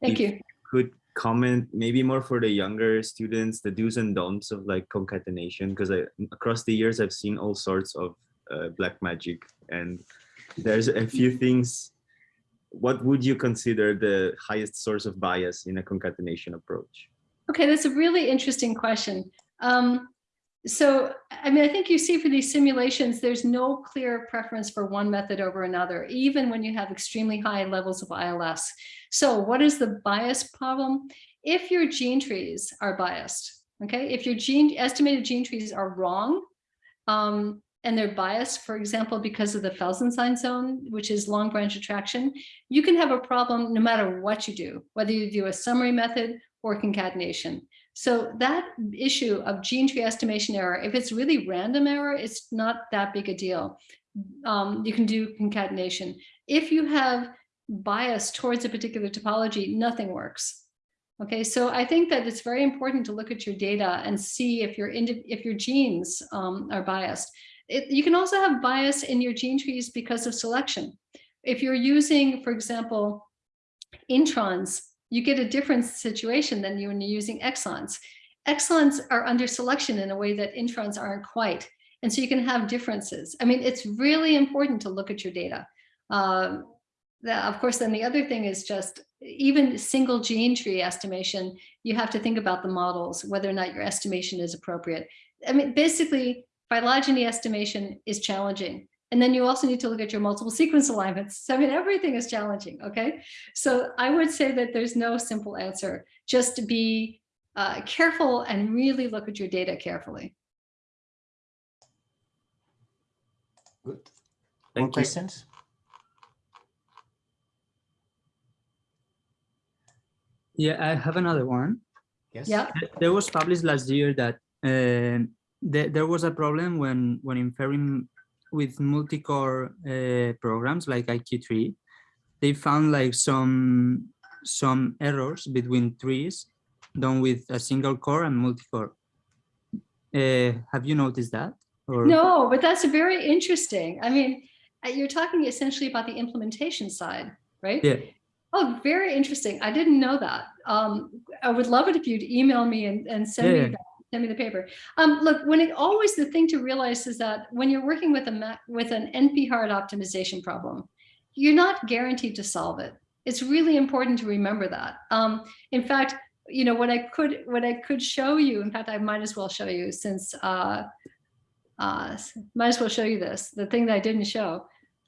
Thank you. Could comment maybe more for the younger students, the do's and don'ts of like concatenation, because I across the years, I've seen all sorts of uh, black magic and there's a few things. What would you consider the highest source of bias in a concatenation approach? Okay, that's a really interesting question. Um, so, I mean, I think you see for these simulations, there's no clear preference for one method over another, even when you have extremely high levels of ILS. So what is the bias problem? If your gene trees are biased, okay, if your gene estimated gene trees are wrong, um, and they're biased, for example, because of the Felsenstein zone, which is long branch attraction, you can have a problem no matter what you do, whether you do a summary method or concatenation. So that issue of gene tree estimation error, if it's really random error, it's not that big a deal. Um, you can do concatenation. If you have bias towards a particular topology, nothing works. Okay, so I think that it's very important to look at your data and see if your if your genes um, are biased. It, you can also have bias in your gene trees because of selection. If you're using, for example, introns you get a different situation than you when you're using exons. Exons are under selection in a way that introns aren't quite. And so you can have differences. I mean, it's really important to look at your data. Um, of course, then the other thing is just even single gene tree estimation, you have to think about the models, whether or not your estimation is appropriate. I mean, basically, phylogeny estimation is challenging. And then you also need to look at your multiple sequence alignments. So I mean, everything is challenging, okay? So I would say that there's no simple answer. Just be uh, careful and really look at your data carefully. Good. Thank you. questions? Yeah, I have another one. Yes. Yeah. There was published last year that um, there, there was a problem when when inferring with multi-core uh, programs like IQ-tree. They found like some some errors between trees done with a single core and multi-core. Uh, have you noticed that? Or No, but that's very interesting. I mean, uh, you're talking essentially about the implementation side, right? Yeah. Oh, very interesting. I didn't know that. Um, I would love it if you'd email me and, and send me that, send me the paper. Um, look, when it always the thing to realize is that when you're working with a with an NP hard optimization problem, you're not guaranteed to solve it. It's really important to remember that. Um, in fact, you know what I could what I could show you. In fact, I might as well show you since uh, uh, might as well show you this. The thing that I didn't show.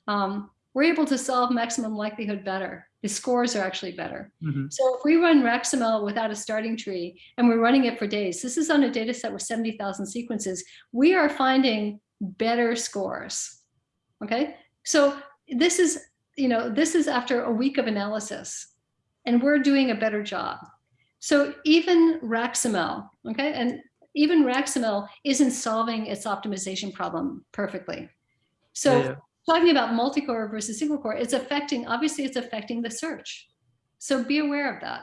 Um, we're able to solve maximum likelihood better. The scores are actually better. Mhm. So if we run RaxML without a starting tree and we're running it for days, this is on a data set with 70,000 sequences, we are finding better scores. Okay, so this is, you know, this is after a week of analysis and we're doing a better job. So even RaxML, okay, and even RaxML isn't solving its optimization problem perfectly. So Yeah, yeah. Talking about multi-core versus single core, it's affecting, obviously it's affecting the search. So be aware of that.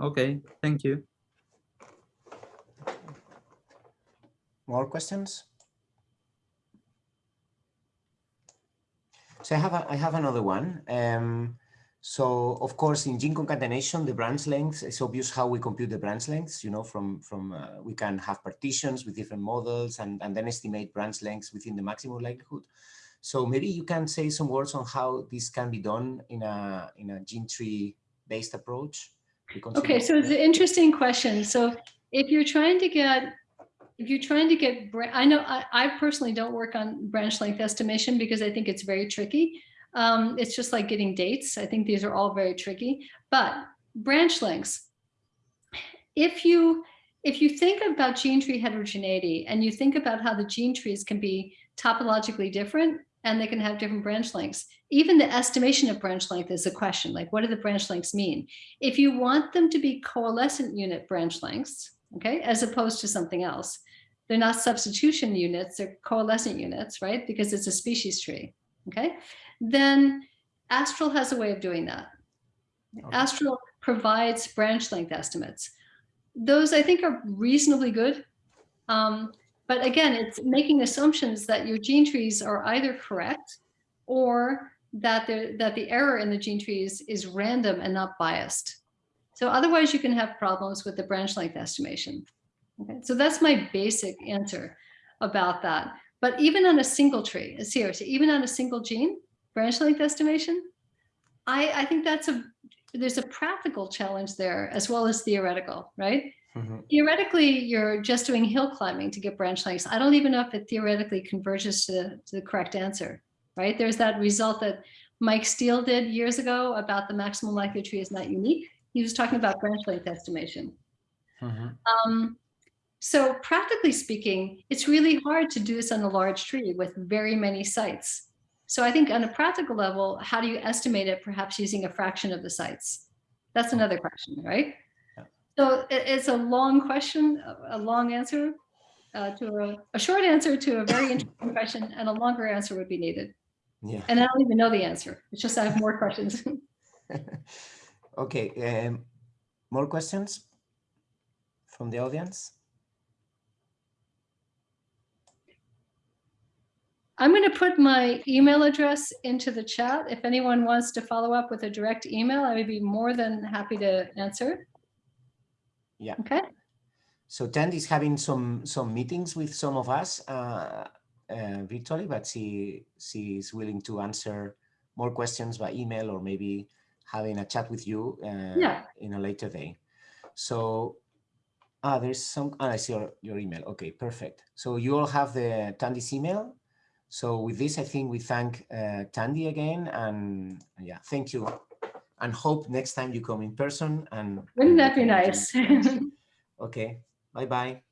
Okay, thank you. More questions? So I have a, I have another one. Um, so of course, in gene concatenation, the branch length it's obvious how we compute the branch lengths. You know, from from uh, we can have partitions with different models and and then estimate branch lengths within the maximum likelihood. So maybe you can say some words on how this can be done in a in a gene tree based approach. Okay, so it's an interesting question. So if you're trying to get, if you're trying to get, I know, I, I personally don't work on branch length estimation because I think it's very tricky. Um, it's just like getting dates. I think these are all very tricky, but branch lengths. If you, if you think about gene tree heterogeneity and you think about how the gene trees can be topologically different and they can have different branch lengths, even the estimation of branch length is a question, like what do the branch lengths mean? If you want them to be coalescent unit branch lengths, okay, as opposed to something else, they're not substitution units, they're coalescent units, right? Because it's a species tree, okay? Then Astral has a way of doing that. Okay. Astral provides branch length estimates. Those I think are reasonably good. Um, but again, it's making assumptions that your gene trees are either correct or that the, that the error in the gene trees is random and not biased. So otherwise you can have problems with the branch length estimation. Okay, so that's my basic answer about that. But even on a single tree, uh, seriously, even on a single gene, branch length estimation, I, I think that's a, there's a practical challenge there as well as theoretical, right? Mhm. Theoretically, you're just doing hill climbing to get branch lengths. I don't even know if it theoretically converges to, to the correct answer, right? There's that result that Mike Steel did years ago about the maximum likelihood tree is not unique. He was talking about branch length estimation. Mhm. Um, so practically speaking, it's really hard to do this on a large tree with very many sites. So I think on a practical level, how do you estimate it perhaps using a fraction of the sites? That's another question, right? So it's a long question, a- a long answer uh, to a, a short answer to a very interesting question and a longer answer would be needed. Yeah. And I don't even know the answer. It's just I have more questions. [laughs] Okay, um, more questions from the audience? I'm going to put my email address into the chat. If anyone wants to follow up with a direct email, I would be more than happy to answer. Yeah. Okay. So Tandy is having some some meetings with some of us uh, uh, virtually, but she she is willing to answer more questions by email or maybe having a chat with you uh, Yeah. in a later day. So ah, there's some. Ah, I see your your email. Okay, perfect. So you all have the Tandy's email. So with this, I think we thank uh, Tandy again, and yeah, thank you, and hope next time you come in person. And Wouldn't that be nice? [laughs] Okay, bye bye.